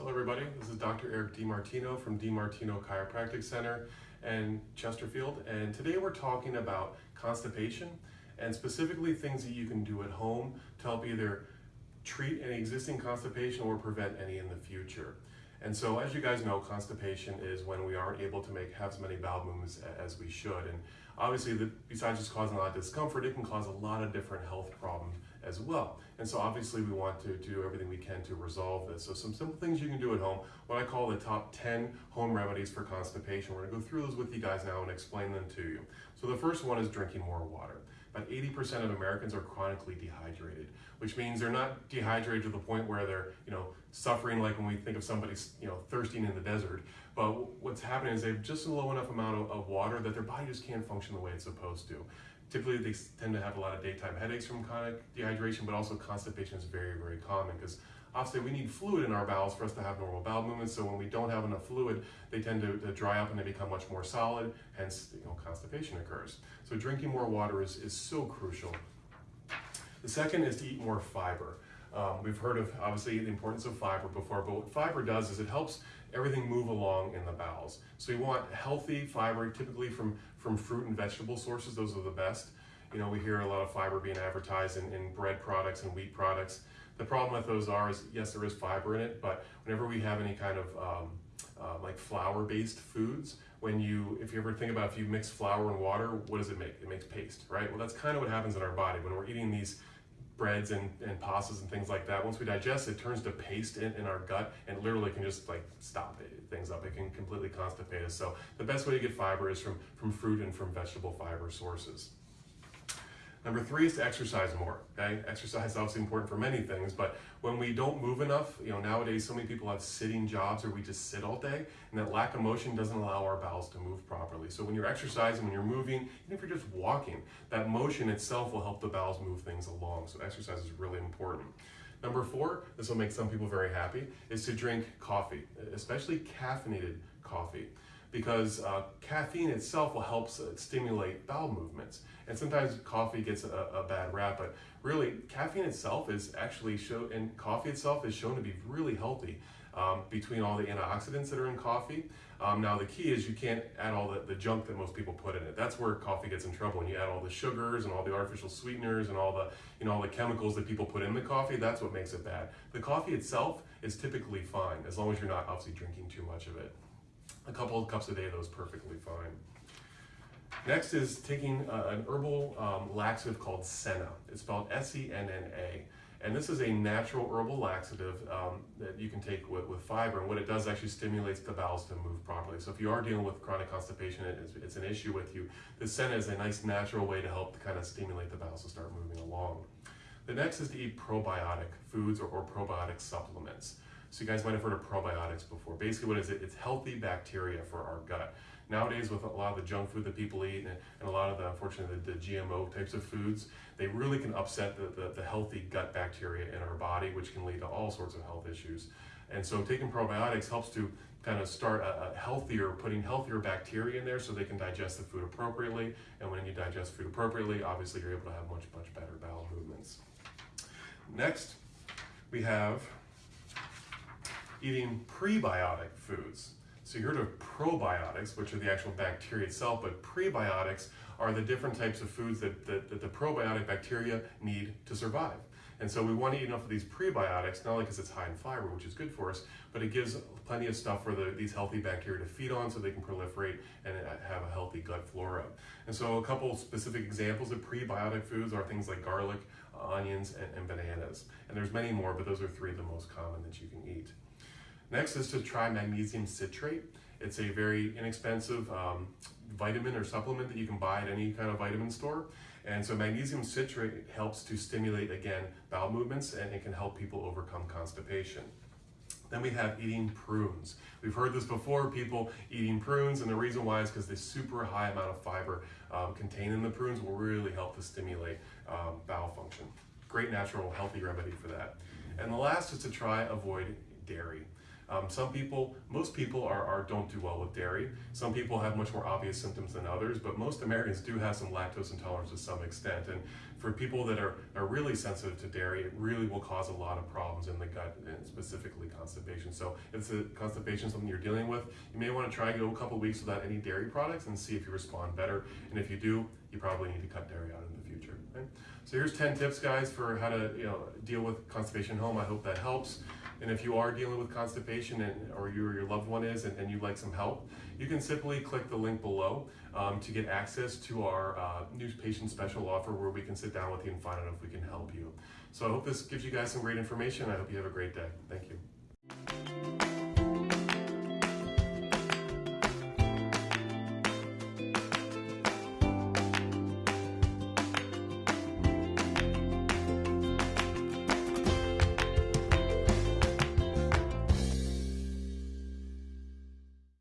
Hello everybody, this is Dr. Eric DiMartino from DiMartino Chiropractic Center and Chesterfield and today we're talking about constipation and specifically things that you can do at home to help either treat any existing constipation or prevent any in the future. And so as you guys know, constipation is when we aren't able to make have as many bowel movements as we should. And obviously, the, besides just causing a lot of discomfort, it can cause a lot of different health problems as well. And so obviously we want to do everything we can to resolve this. So some simple things you can do at home, what I call the top 10 home remedies for constipation. We're gonna go through those with you guys now and explain them to you. So the first one is drinking more water. About 80% of Americans are chronically dehydrated, which means they're not dehydrated to the point where they're, you know, suffering like when we think of somebody, you know, thirsting in the desert. But what's happening is they have just a low enough amount of, of water that their body just can't function the way it's supposed to. Typically, they tend to have a lot of daytime headaches from chronic dehydration, but also constipation is very, very common because obviously we need fluid in our bowels for us to have normal bowel movements. So when we don't have enough fluid, they tend to, to dry up and they become much more solid, hence you know, constipation occurs. So drinking more water is, is so crucial. The second is to eat more fiber. Um, we've heard of obviously the importance of fiber before, but what fiber does is it helps everything move along in the bowels. So you want healthy fiber, typically from, from fruit and vegetable sources, those are the best. You know, we hear a lot of fiber being advertised in, in bread products and wheat products. The problem with those are is, yes, there is fiber in it, but whenever we have any kind of um, uh, like flour-based foods, when you, if you ever think about if you mix flour and water, what does it make? It makes paste, right? Well, that's kind of what happens in our body when we're eating these breads and, and pastas and things like that. Once we digest it, turns to paste in, in our gut and literally can just like stop it, things up. It can completely constipate us. So the best way to get fiber is from, from fruit and from vegetable fiber sources. Number three is to exercise more, okay? Exercise is obviously important for many things, but when we don't move enough, you know, nowadays so many people have sitting jobs or we just sit all day, and that lack of motion doesn't allow our bowels to move properly. So when you're exercising, when you're moving, even if you're just walking, that motion itself will help the bowels move things along. So exercise is really important. Number four, this will make some people very happy, is to drink coffee, especially caffeinated coffee because uh, caffeine itself will help stimulate bowel movements. And sometimes coffee gets a, a, bad rap, but really caffeine itself is actually show, and coffee itself is shown to be really healthy um, between all the antioxidants that are in coffee. Um, now the key is you can't add all the, the junk that most people put in it. That's where coffee gets in trouble. When you add all the sugars and all the artificial sweeteners and all the, you know, all the chemicals that people put in the coffee, that's what makes it bad. The coffee itself is typically fine as long as you're not obviously drinking too much of it a couple of cups a day, those perfectly fine. Next is taking uh, an herbal um, laxative called Senna. It's spelled S-E-N-N-A. And this is a natural herbal laxative um, that you can take with, with, fiber. And what it does actually stimulates the bowels to move properly. So if you are dealing with chronic constipation, it's, it's an issue with you, the Senna is a nice natural way to help to kind of stimulate the bowels to start moving along. The next is to eat probiotic foods or, or probiotic supplements. So you guys might have heard of probiotics before. Basically what is it? It's healthy bacteria for our gut. Nowadays with a lot of the junk food that people eat and, a lot of the, unfortunately, the, the, GMO types of foods, they really can upset the, the, the healthy gut bacteria in our body, which can lead to all sorts of health issues. And so taking probiotics helps to kind of start a, a, healthier, putting healthier bacteria in there so they can digest the food appropriately. And when you digest food appropriately, obviously you're able to have much, much better bowel movements. Next, we have eating prebiotic foods. So you heard of probiotics, which are the actual bacteria itself, but prebiotics are the different types of foods that, that, that the probiotic bacteria need to survive. And so we want to eat enough of these prebiotics, not only because it's high in fiber, which is good for us, but it gives plenty of stuff for the, these healthy bacteria to feed on so they can proliferate and uh, have a healthy gut flora. And so a couple specific examples of prebiotic foods are things like garlic, onions, and, and bananas. And there's many more, but those are three of the most common that you can eat. Next is to try magnesium citrate. It's a very inexpensive um, vitamin or supplement that you can buy at any kind of vitamin store. And so magnesium citrate helps to stimulate, again, bowel movements and it can help people overcome constipation. Then we have eating prunes. We've heard this before, people eating prunes, and the reason why is because the super high amount of fiber um, contained in the prunes will really help to stimulate um, bowel function. Great natural healthy remedy for that. And the last is to try avoid dairy. Um, some people, most people are, are don't do well with dairy. Some people have much more obvious symptoms than others, but most Americans do have some lactose intolerance to some extent. And for people that are, are really sensitive to dairy, it really will cause a lot of problems in the gut and specifically constipation. So if the constipation something you're dealing with, you may want to try go a couple weeks without any dairy products and see if you respond better. And if you do, you probably need to cut dairy out in the future. So here's 10 tips, guys, for how to you know deal with constipation at home. I hope that helps. And if you are dealing with constipation and, or you or your loved one is and, and you'd like some help, you can simply click the link below um, to get access to our uh, new patient special offer where we can sit down with you and find out if we can help you. So I hope this gives you guys some great information. I hope you have a great day. Thank you.